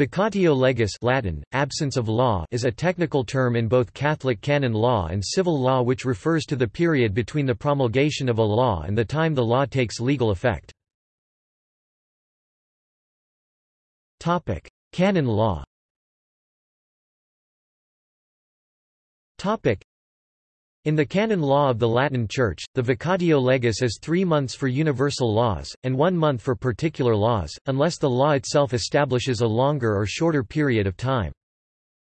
Vacatio legis Latin, absence of law is a technical term in both Catholic canon law and civil law which refers to the period between the promulgation of a law and the time the law takes legal effect. canon law in the canon law of the Latin Church, the vacatio legis is three months for universal laws, and one month for particular laws, unless the law itself establishes a longer or shorter period of time.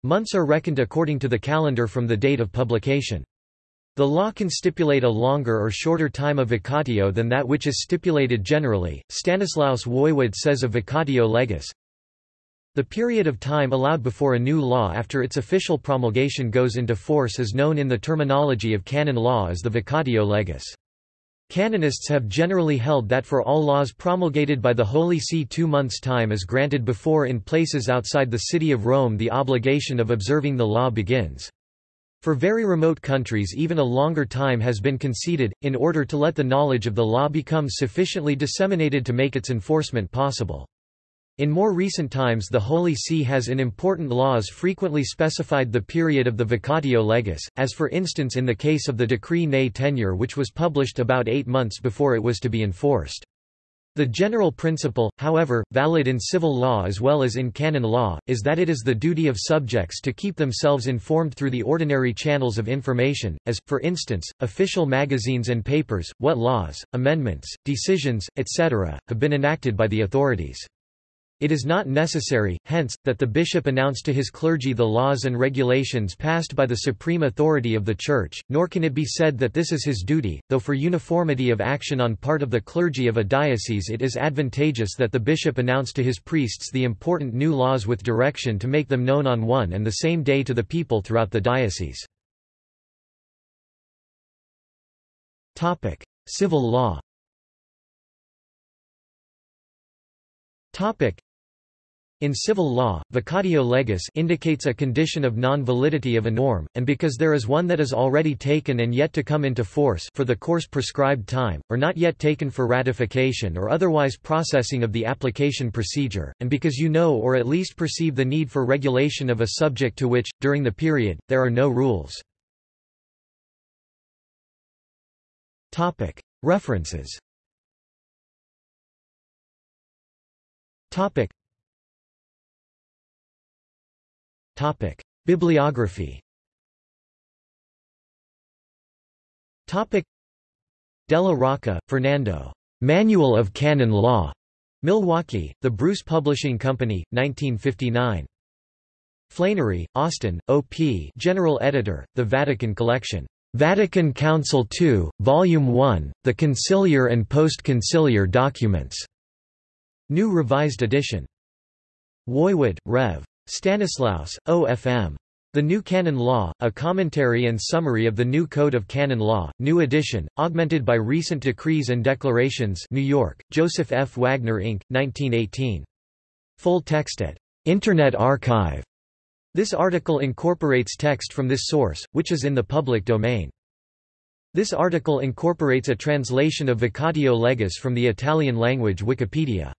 Months are reckoned according to the calendar from the date of publication. The law can stipulate a longer or shorter time of vacatio than that which is stipulated generally. Stanislaus Woywod says of vacatio legis, the period of time allowed before a new law after its official promulgation goes into force is known in the terminology of canon law as the vacatio legis. Canonists have generally held that for all laws promulgated by the Holy See two months' time is granted before in places outside the city of Rome the obligation of observing the law begins. For very remote countries even a longer time has been conceded, in order to let the knowledge of the law become sufficiently disseminated to make its enforcement possible. In more recent times the Holy See has in important laws frequently specified the period of the vacatio legis, as for instance in the case of the Decree Ne Temere which was published about eight months before it was to be enforced. The general principle, however, valid in civil law as well as in canon law, is that it is the duty of subjects to keep themselves informed through the ordinary channels of information, as, for instance, official magazines and papers, what laws, amendments, decisions, etc., have been enacted by the authorities. It is not necessary, hence, that the bishop announce to his clergy the laws and regulations passed by the supreme authority of the Church, nor can it be said that this is his duty, though for uniformity of action on part of the clergy of a diocese it is advantageous that the bishop announce to his priests the important new laws with direction to make them known on one and the same day to the people throughout the diocese. Civil law in civil law, vacatio legis indicates a condition of non-validity of a norm, and because there is one that is already taken and yet to come into force for the course prescribed time, or not yet taken for ratification or otherwise processing of the application procedure, and because you know or at least perceive the need for regulation of a subject to which, during the period, there are no rules. References Topic: Bibliography. Topic: Della Rocca, Fernando. Manual of Canon Law. Milwaukee, The Bruce Publishing Company, 1959. Flannery, Austin, O.P. General Editor, The Vatican Collection. Vatican Council II, Volume 1, The Conciliar and Post-Conciliar Documents. New Revised Edition. Woywod, Rev. Stanislaus, O.F.M. The New Canon Law, a commentary and summary of the New Code of Canon Law, new edition, augmented by recent decrees and declarations New York, Joseph F. Wagner Inc., 1918. Full text at Internet Archive. This article incorporates text from this source, which is in the public domain. This article incorporates a translation of Vacatio legis from the Italian language Wikipedia.